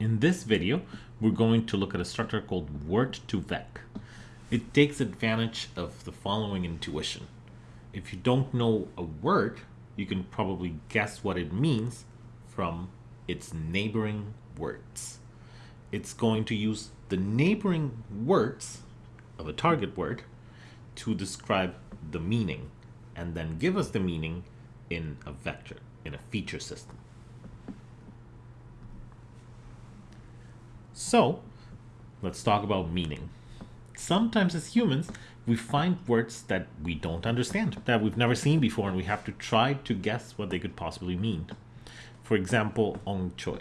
In this video, we're going to look at a structure called word2vec. It takes advantage of the following intuition. If you don't know a word, you can probably guess what it means from its neighboring words. It's going to use the neighboring words of a target word to describe the meaning and then give us the meaning in a vector, in a feature system. So, let's talk about meaning. Sometimes as humans, we find words that we don't understand, that we've never seen before, and we have to try to guess what they could possibly mean. For example, ong choi.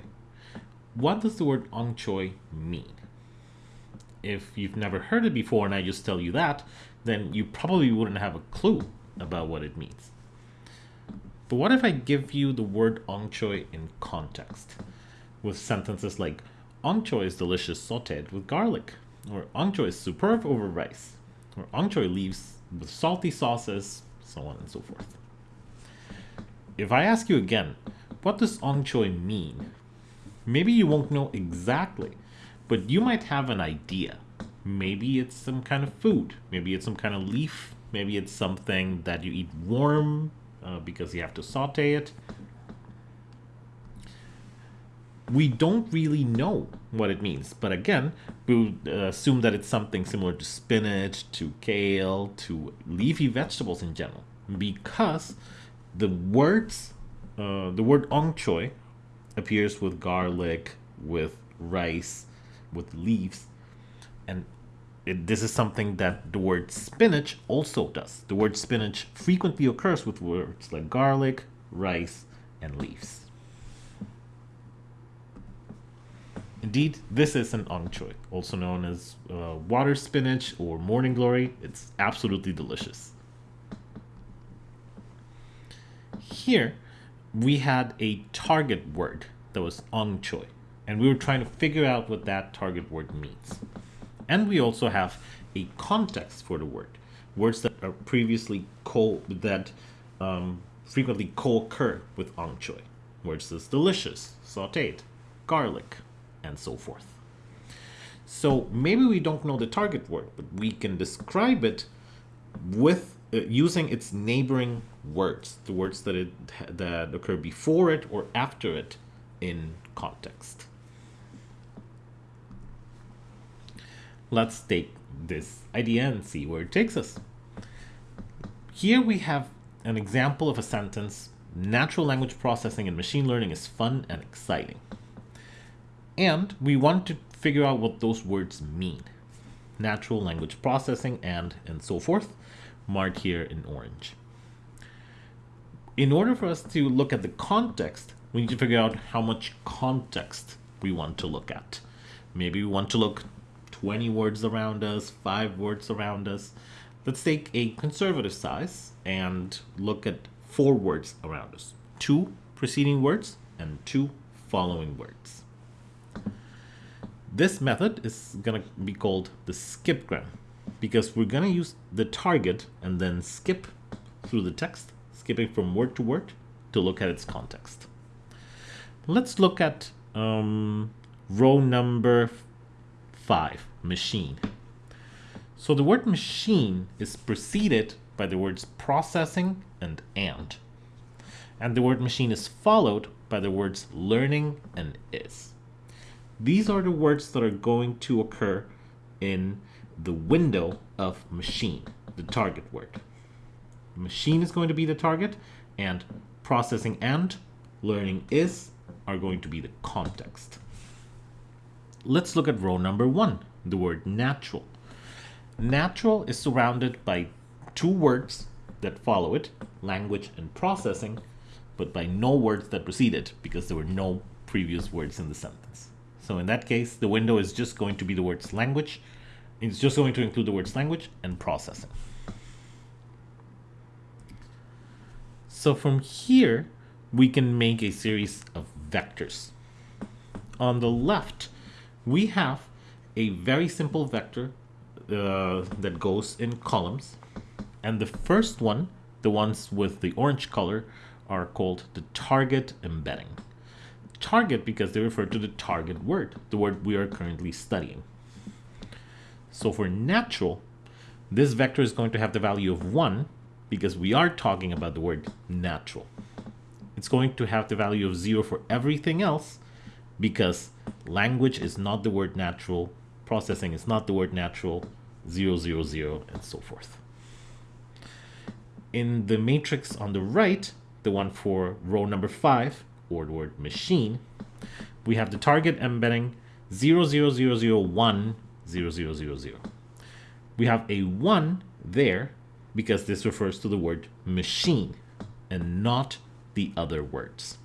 What does the word ong choi mean? If you've never heard it before and I just tell you that, then you probably wouldn't have a clue about what it means. But what if I give you the word ong choi in context with sentences like ong choi is delicious sauteed with garlic, or ong choi is superb over rice, or ong choi leaves with salty sauces, so on and so forth. If I ask you again, what does ong choi mean? Maybe you won't know exactly, but you might have an idea. Maybe it's some kind of food. Maybe it's some kind of leaf. Maybe it's something that you eat warm uh, because you have to saute it. We don't really know what it means, but again, we would uh, assume that it's something similar to spinach, to kale, to leafy vegetables in general, because the words, uh, the word ong choi appears with garlic, with rice, with leaves, and it, this is something that the word spinach also does. The word spinach frequently occurs with words like garlic, rice, and leaves. Indeed, this is an ong choi, also known as uh, water spinach or morning glory. It's absolutely delicious. Here, we had a target word that was ong choi, and we were trying to figure out what that target word means. And we also have a context for the word, words that are previously co that um, frequently co-occur with ong choi, words as delicious, sauteed, garlic, and so forth. So maybe we don't know the target word, but we can describe it with uh, using its neighboring words, the words that it that occur before it or after it in context. Let's take this idea and see where it takes us. Here we have an example of a sentence, natural language processing and machine learning is fun and exciting. And we want to figure out what those words mean. Natural language processing and and so forth, marked here in orange. In order for us to look at the context, we need to figure out how much context we want to look at. Maybe we want to look 20 words around us, 5 words around us. Let's take a conservative size and look at 4 words around us. 2 preceding words and 2 following words. This method is going to be called the skipgram because we're going to use the target and then skip through the text, skipping from word to word to look at its context. Let's look at um, row number five, machine. So the word machine is preceded by the words processing and and. And the word machine is followed by the words learning and is. These are the words that are going to occur in the window of machine, the target word. Machine is going to be the target, and processing and learning is are going to be the context. Let's look at row number one, the word natural. Natural is surrounded by two words that follow it, language and processing, but by no words that precede it because there were no previous words in the sentence. So in that case, the window is just going to be the words language. It's just going to include the words language and processing. So from here, we can make a series of vectors. On the left, we have a very simple vector uh, that goes in columns. And the first one, the ones with the orange color, are called the target embedding. Target because they refer to the target word, the word we are currently studying. So for natural, this vector is going to have the value of 1 because we are talking about the word natural. It's going to have the value of 0 for everything else because language is not the word natural, processing is not the word natural, 0, 0, 0, and so forth. In the matrix on the right, the one for row number 5, word machine, we have the target embedding 0, 0, 0, 0, 1, 0, 0, 0, 0. We have a 1 there because this refers to the word machine and not the other words.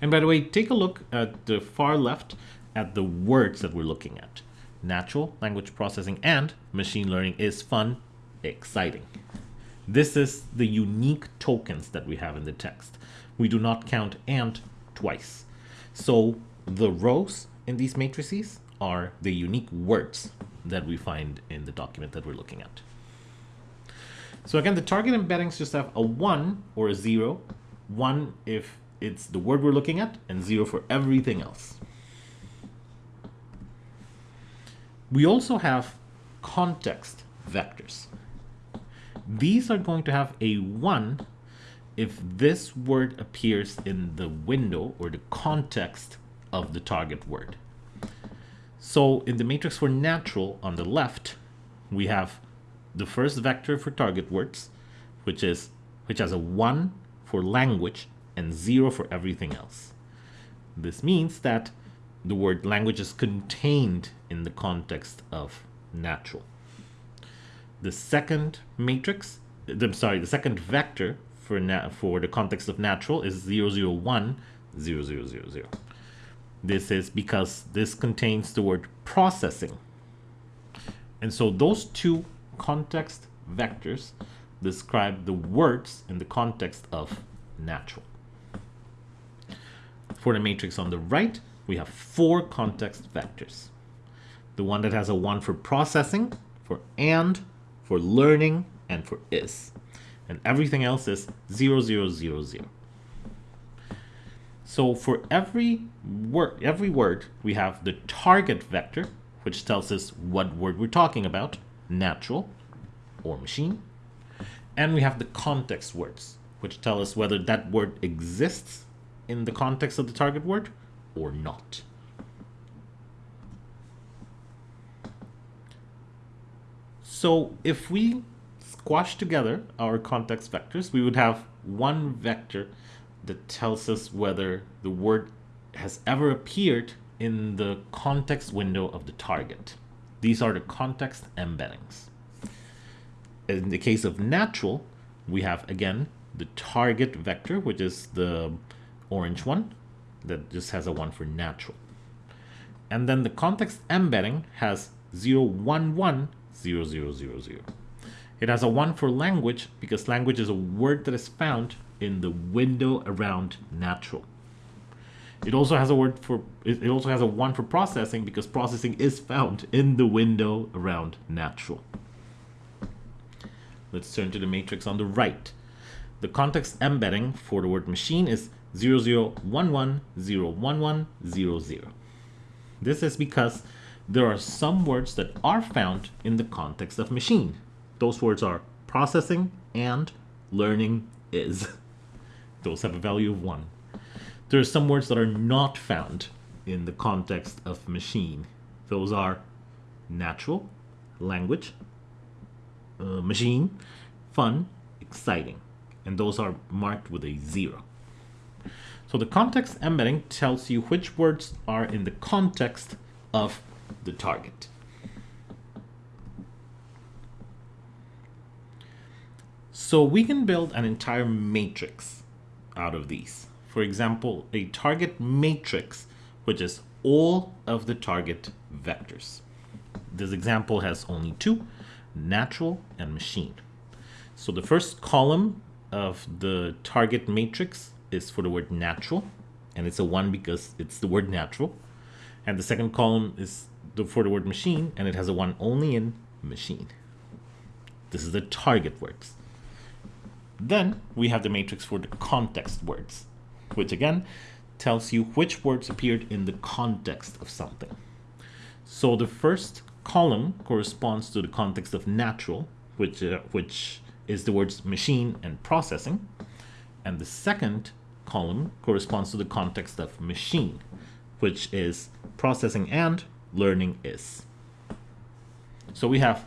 And by the way, take a look at the far left at the words that we're looking at. Natural language processing and machine learning is fun, exciting. This is the unique tokens that we have in the text. We do not count and twice. So the rows in these matrices are the unique words that we find in the document that we're looking at. So again, the target embeddings just have a 1 or a 0. 1 if it's the word we're looking at, and 0 for everything else. We also have context vectors. These are going to have a 1 if this word appears in the window or the context of the target word. So in the matrix for natural on the left, we have the first vector for target words, which is which has a 1 for language and 0 for everything else. This means that the word language is contained in the context of natural. The second matrix, I'm sorry, the second vector for for the context of natural is 001 0000. This is because this contains the word processing. And so those two context vectors describe the words in the context of natural. For the matrix on the right, we have four context vectors. The one that has a 1 for processing, for and, for learning, and for is. And everything else is 0, 0, 0, 0. So for every word, every word, we have the target vector, which tells us what word we're talking about, natural or machine. And we have the context words, which tell us whether that word exists in the context of the target word or not. So if we squash together our context vectors, we would have one vector that tells us whether the word has ever appeared in the context window of the target. These are the context embeddings. In the case of natural, we have again the target vector, which is the orange one that just has a one for natural. And then the context embedding has 0, 1, 1, 0, 0, 0, 0. It has a 1 for language because language is a word that is found in the window around natural. It also has a word for it also has a one for processing because processing is found in the window around natural. Let's turn to the matrix on the right. The context embedding for the word machine is 0011011000. This is because there are some words that are found in the context of machine. Those words are processing and learning is. Those have a value of 1. There are some words that are not found in the context of machine. Those are natural, language, uh, machine, fun, exciting. And those are marked with a 0. So the context embedding tells you which words are in the context of the target. So we can build an entire matrix out of these. For example, a target matrix, which is all of the target vectors. This example has only two, natural and machine. So the first column of the target matrix is for the word natural, and it's a one because it's the word natural. And the second column is the, for the word machine, and it has a one only in machine. This is the target words. Then we have the matrix for the context words, which again tells you which words appeared in the context of something. So the first column corresponds to the context of natural, which, uh, which is the words machine and processing. And the second column corresponds to the context of machine, which is processing and learning is. So we have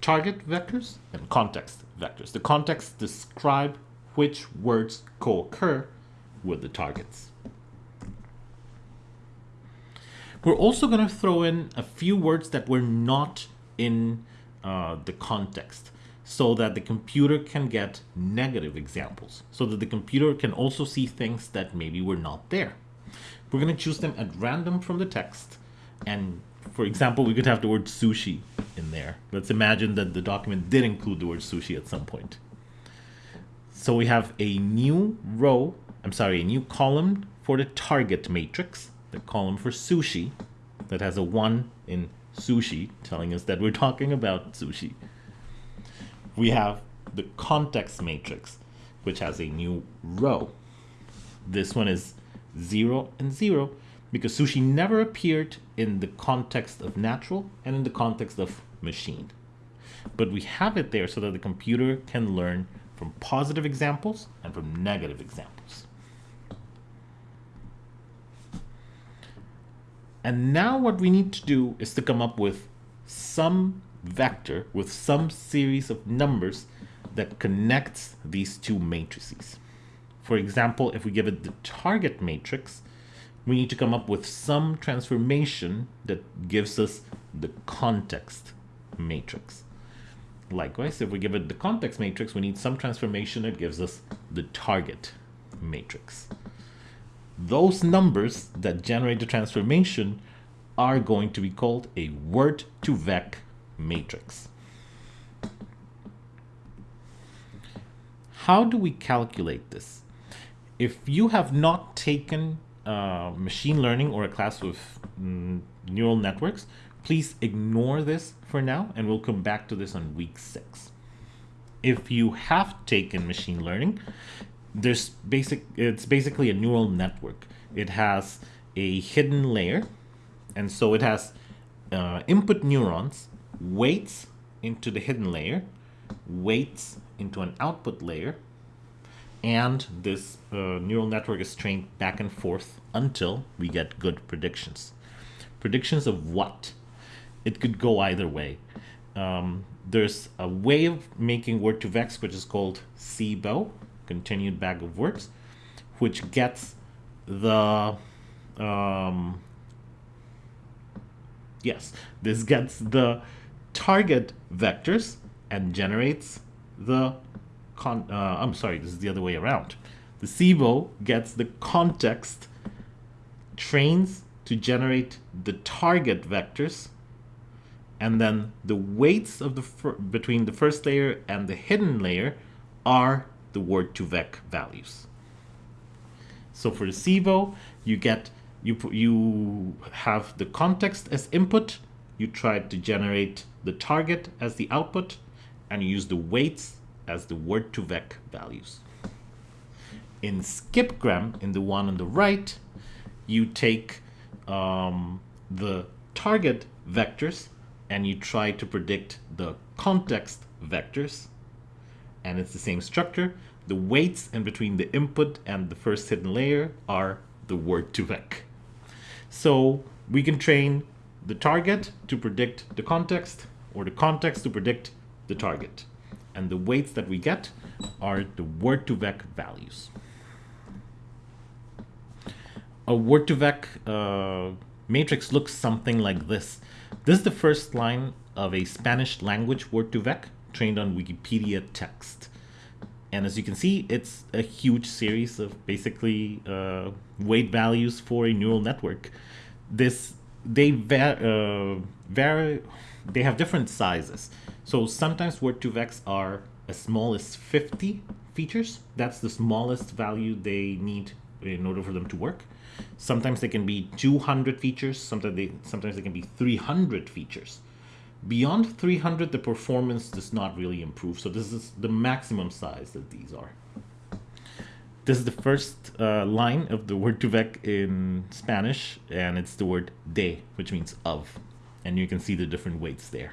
target vectors and context vectors. The context describe which words co-occur with the targets. We're also going to throw in a few words that were not in uh, the context so that the computer can get negative examples, so that the computer can also see things that maybe were not there. We're going to choose them at random from the text. And for example, we could have the word sushi in there. Let's imagine that the document did include the word sushi at some point. So we have a new row, I'm sorry, a new column for the target matrix, the column for sushi that has a one in sushi, telling us that we're talking about sushi we have the context matrix, which has a new row. This one is 0 and 0 because sushi never appeared in the context of natural and in the context of machine. But we have it there so that the computer can learn from positive examples and from negative examples. And now what we need to do is to come up with some vector with some series of numbers that connects these two matrices. For example, if we give it the target matrix, we need to come up with some transformation that gives us the context matrix. Likewise, if we give it the context matrix, we need some transformation that gives us the target matrix. Those numbers that generate the transformation are going to be called a word-to-vec matrix. How do we calculate this? If you have not taken uh, machine learning or a class with mm, neural networks, please ignore this for now and we'll come back to this on week six. If you have taken machine learning, there's basic it's basically a neural network. It has a hidden layer and so it has uh, input neurons weights into the hidden layer, weights into an output layer, and this uh, neural network is trained back and forth until we get good predictions. Predictions of what? It could go either way. Um, there's a way of making word2vec, which is called CBOW, continued bag of words, which gets the um, yes, this gets the target vectors and generates the con uh, I'm sorry, this is the other way around. The CBOW gets the context, trains to generate the target vectors, and then the weights of the between the first layer and the hidden layer are the word to vec values. So for the CBOW, you get you you have the context as input you try to generate the target as the output and you use the weights as the word2vec values. In skipgram, in the one on the right, you take um, the target vectors and you try to predict the context vectors and it's the same structure. The weights in between the input and the first hidden layer are the word2vec. So we can train the target to predict the context or the context to predict the target. And the weights that we get are the word2vec values. A word2vec uh, matrix looks something like this. This is the first line of a Spanish language word2vec trained on Wikipedia text. And as you can see, it's a huge series of basically uh, weight values for a neural network. This they uh, vary, they have different sizes. So sometimes word2vecs are as small as 50 features. That's the smallest value they need in order for them to work. Sometimes they can be 200 features. Sometimes they sometimes they can be 300 features. Beyond 300, the performance does not really improve. So this is the maximum size that these are. This is the first uh, line of the word2vec in Spanish, and it's the word de, which means of. And you can see the different weights there.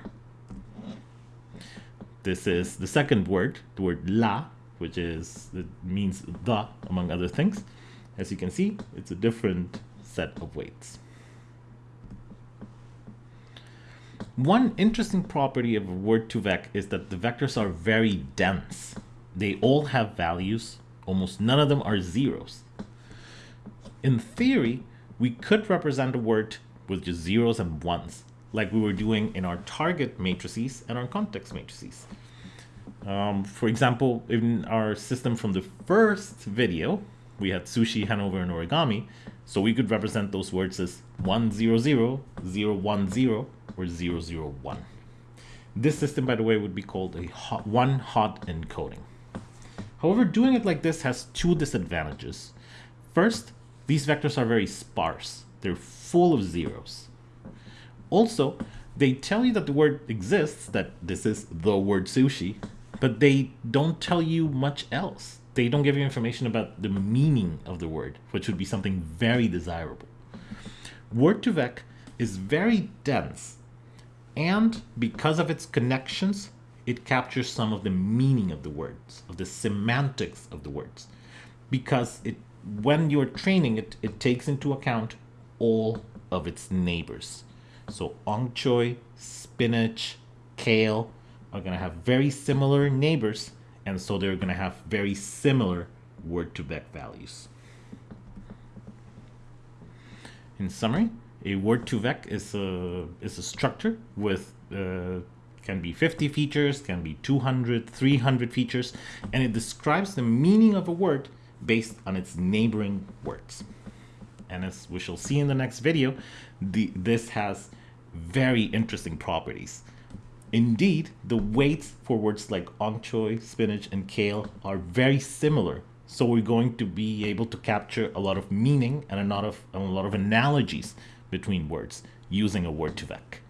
This is the second word, the word la, which is it means the, among other things. As you can see, it's a different set of weights. One interesting property of a word2vec is that the vectors are very dense. They all have values. Almost none of them are zeros. In theory, we could represent a word with just zeros and ones, like we were doing in our target matrices and our context matrices. Um, for example, in our system from the first video, we had sushi, Hanover, and origami. So we could represent those words as 100, 010, or 001. This system, by the way, would be called a hot, one hot encoding. However, doing it like this has two disadvantages. First, these vectors are very sparse. They're full of zeros. Also, they tell you that the word exists, that this is the word sushi, but they don't tell you much else. They don't give you information about the meaning of the word, which would be something very desirable. Word2vec is very dense, and because of its connections, it captures some of the meaning of the words, of the semantics of the words. Because it, when you're training it, it takes into account all of its neighbors. So ong choy, spinach, kale, are going to have very similar neighbors, and so they're going to have very similar word to vec values. In summary, a word-to-vec is a, is a structure with uh, can be 50 features, can be 200, 300 features, and it describes the meaning of a word based on its neighboring words. And as we shall see in the next video, the, this has very interesting properties. Indeed, the weights for words like choy, spinach, and kale are very similar. So we're going to be able to capture a lot of meaning and a lot of, a lot of analogies between words using a word2vec.